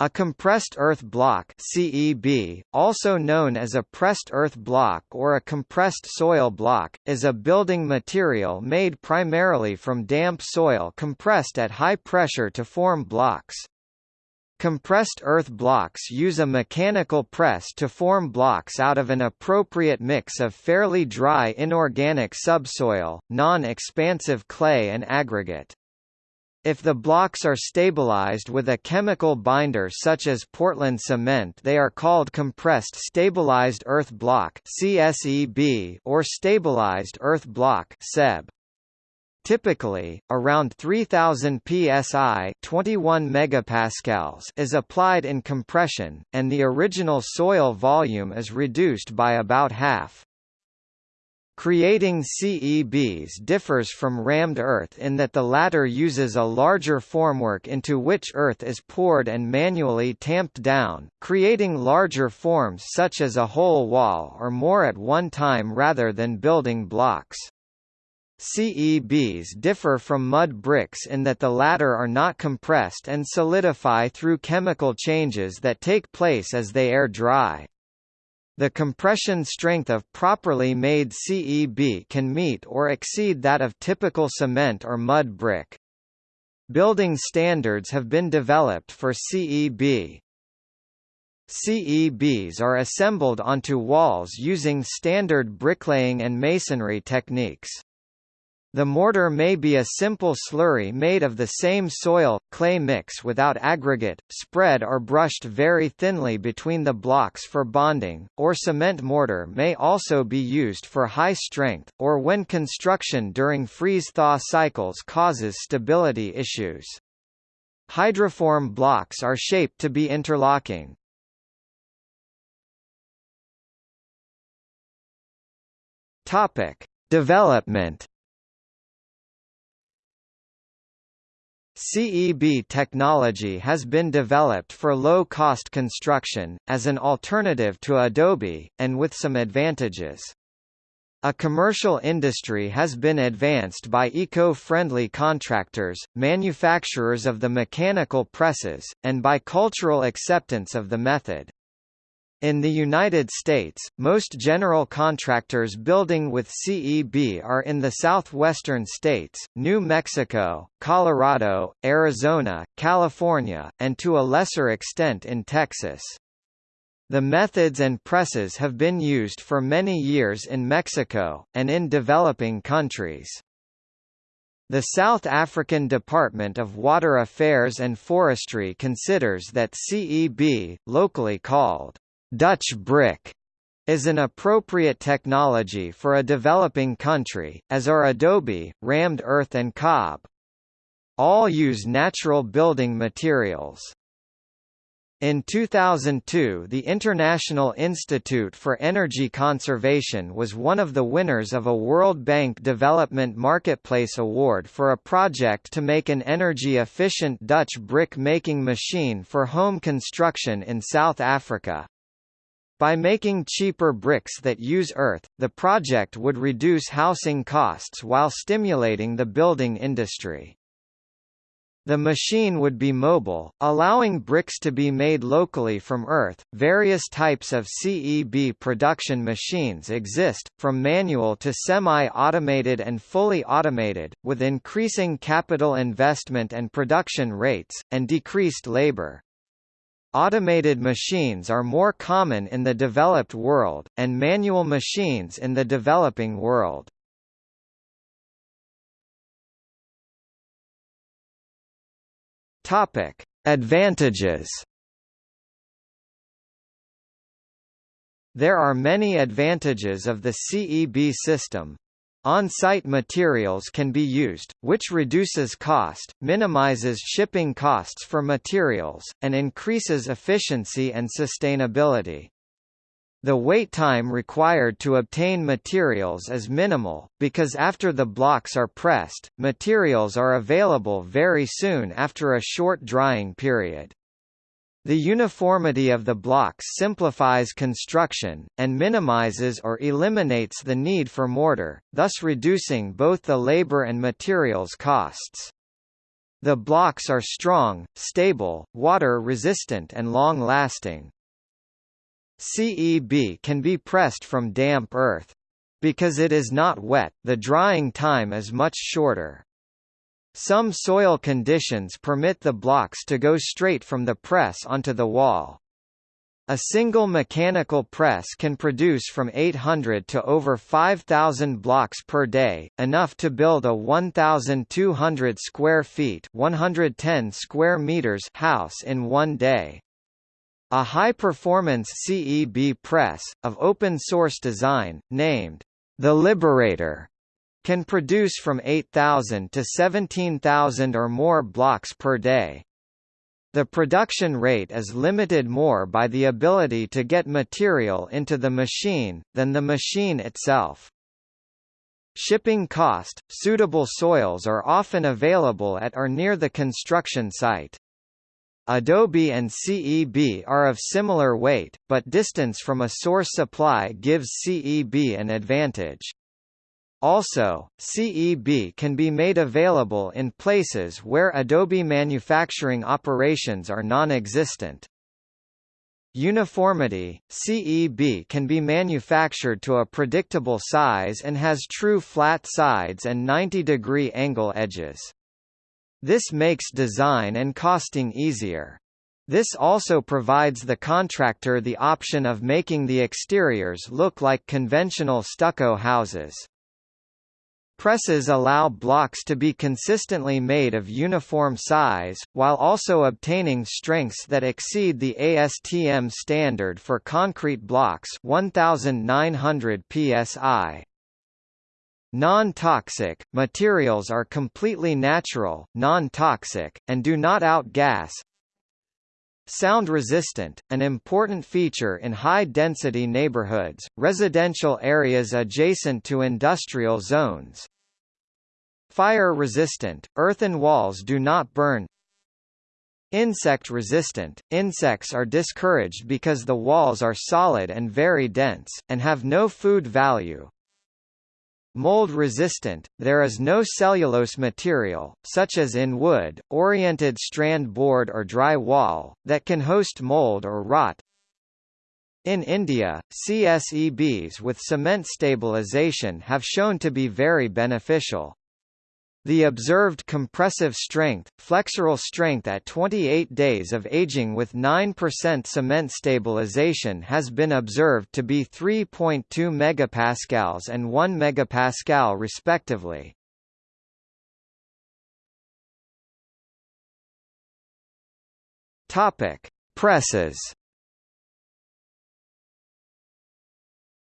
A compressed earth block CEB, also known as a pressed earth block or a compressed soil block, is a building material made primarily from damp soil compressed at high pressure to form blocks. Compressed earth blocks use a mechanical press to form blocks out of an appropriate mix of fairly dry inorganic subsoil, non-expansive clay and aggregate. If the blocks are stabilized with a chemical binder such as Portland cement they are called compressed stabilized earth block or stabilized earth block SEB. Typically, around 3000 psi 21 megapascals is applied in compression, and the original soil volume is reduced by about half. Creating CEBs differs from rammed earth in that the latter uses a larger formwork into which earth is poured and manually tamped down, creating larger forms such as a whole wall or more at one time rather than building blocks. CEBs differ from mud bricks in that the latter are not compressed and solidify through chemical changes that take place as they air dry. The compression strength of properly made CEB can meet or exceed that of typical cement or mud brick. Building standards have been developed for CEB. CEBs are assembled onto walls using standard bricklaying and masonry techniques. The mortar may be a simple slurry made of the same soil, clay mix without aggregate, spread or brushed very thinly between the blocks for bonding, or cement mortar may also be used for high strength, or when construction during freeze-thaw cycles causes stability issues. Hydroform blocks are shaped to be interlocking. Topic: Development CEB technology has been developed for low-cost construction, as an alternative to Adobe, and with some advantages. A commercial industry has been advanced by eco-friendly contractors, manufacturers of the mechanical presses, and by cultural acceptance of the method. In the United States, most general contractors building with CEB are in the southwestern states, New Mexico, Colorado, Arizona, California, and to a lesser extent in Texas. The methods and presses have been used for many years in Mexico, and in developing countries. The South African Department of Water Affairs and Forestry considers that CEB, locally called Dutch brick is an appropriate technology for a developing country, as are adobe, rammed earth and cob. All use natural building materials. In 2002 the International Institute for Energy Conservation was one of the winners of a World Bank Development Marketplace Award for a project to make an energy-efficient Dutch brick-making machine for home construction in South Africa. By making cheaper bricks that use earth, the project would reduce housing costs while stimulating the building industry. The machine would be mobile, allowing bricks to be made locally from earth. Various types of CEB production machines exist, from manual to semi-automated and fully automated, with increasing capital investment and production rates, and decreased labor. Automated machines are more common in the developed world, and manual machines in the developing world. Topic: Advantages. There are many advantages of the CEB system, on-site materials can be used, which reduces cost, minimizes shipping costs for materials, and increases efficiency and sustainability. The wait time required to obtain materials is minimal, because after the blocks are pressed, materials are available very soon after a short drying period. The uniformity of the blocks simplifies construction, and minimizes or eliminates the need for mortar, thus reducing both the labor and materials costs. The blocks are strong, stable, water-resistant and long-lasting. CEB can be pressed from damp earth. Because it is not wet, the drying time is much shorter. Some soil conditions permit the blocks to go straight from the press onto the wall. A single mechanical press can produce from 800 to over 5,000 blocks per day, enough to build a 1,200 square feet 110 square meters house in one day. A high-performance CEB press, of open-source design, named the Liberator, can produce from 8,000 to 17,000 or more blocks per day. The production rate is limited more by the ability to get material into the machine, than the machine itself. Shipping cost, suitable soils are often available at or near the construction site. Adobe and CEB are of similar weight, but distance from a source supply gives CEB an advantage. Also, CEB can be made available in places where Adobe manufacturing operations are non-existent. Uniformity – CEB can be manufactured to a predictable size and has true flat sides and 90-degree angle edges. This makes design and costing easier. This also provides the contractor the option of making the exteriors look like conventional stucco houses. Presses allow blocks to be consistently made of uniform size, while also obtaining strengths that exceed the ASTM standard for concrete blocks 1900 psi. Non-toxic, materials are completely natural, non-toxic, and do not outgas. Sound resistant, an important feature in high-density neighborhoods, residential areas adjacent to industrial zones. Fire resistant, earthen walls do not burn. Insect resistant, insects are discouraged because the walls are solid and very dense, and have no food value. Mold resistant, there is no cellulose material, such as in wood, oriented strand board or dry wall, that can host mold or rot. In India, CSEBs with cement stabilization have shown to be very beneficial. The observed compressive strength, flexural strength at 28 days of aging with 9% cement stabilization has been observed to be 3.2 megapascals and 1 megapascal respectively. Topic: Presses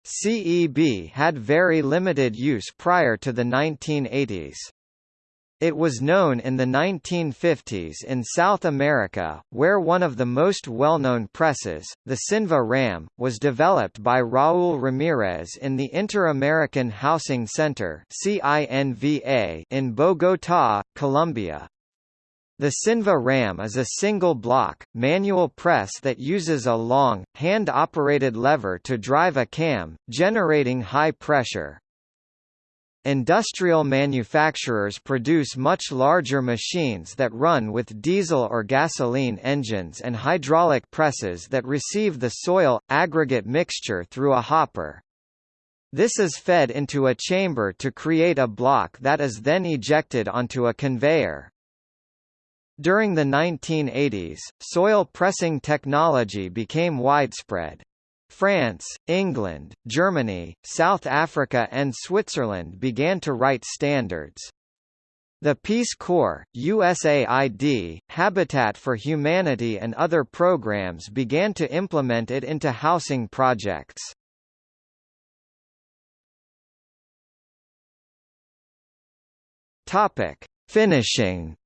CEB had very limited use prior to the 1980s. It was known in the 1950s in South America, where one of the most well-known presses, the Cinva RAM, was developed by Raúl Ramírez in the Inter-American Housing Center in Bogotá, Colombia. The Cinva RAM is a single-block, manual press that uses a long, hand-operated lever to drive a cam, generating high pressure. Industrial manufacturers produce much larger machines that run with diesel or gasoline engines and hydraulic presses that receive the soil, aggregate mixture through a hopper. This is fed into a chamber to create a block that is then ejected onto a conveyor. During the 1980s, soil pressing technology became widespread. France, England, Germany, South Africa and Switzerland began to write standards. The Peace Corps, USAID, Habitat for Humanity and other programs began to implement it into housing projects. Topic: Finishing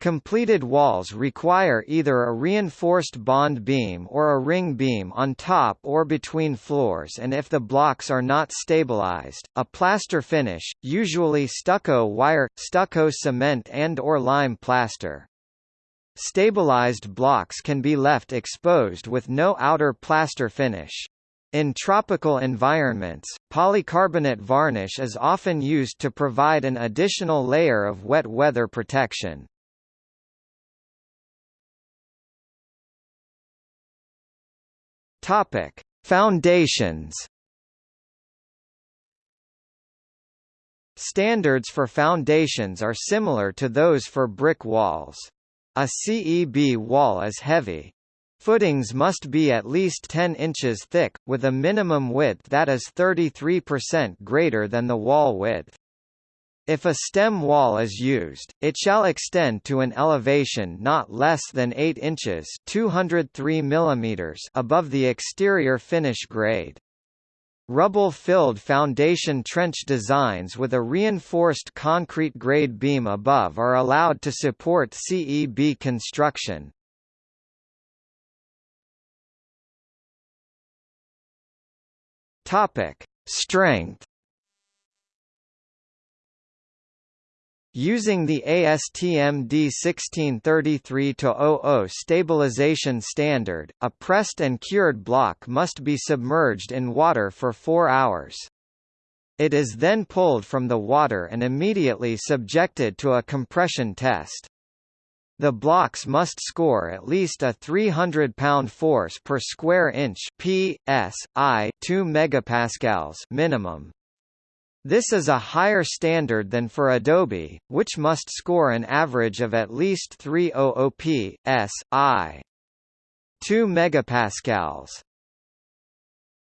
Completed walls require either a reinforced bond beam or a ring beam on top or between floors and if the blocks are not stabilized, a plaster finish, usually stucco wire, stucco cement and or lime plaster. Stabilized blocks can be left exposed with no outer plaster finish. In tropical environments, polycarbonate varnish is often used to provide an additional layer of wet weather protection. Topic: Foundations. Standards for foundations are similar to those for brick walls. A CEB wall is heavy. Footings must be at least 10 inches thick, with a minimum width that is 33% greater than the wall width. If a stem wall is used, it shall extend to an elevation not less than 8 inches 203 mm above the exterior finish grade. Rubble-filled foundation trench designs with a reinforced concrete grade beam above are allowed to support CEB construction. Strength Using the ASTM D1633-00 stabilization standard, a pressed and cured block must be submerged in water for 4 hours. It is then pulled from the water and immediately subjected to a compression test. The blocks must score at least a 300 pound force per square inch (p. s. i. 2 megapascals minimum. This is a higher standard than for Adobe, which must score an average of at least 300 p. s. i. 2 megapascals.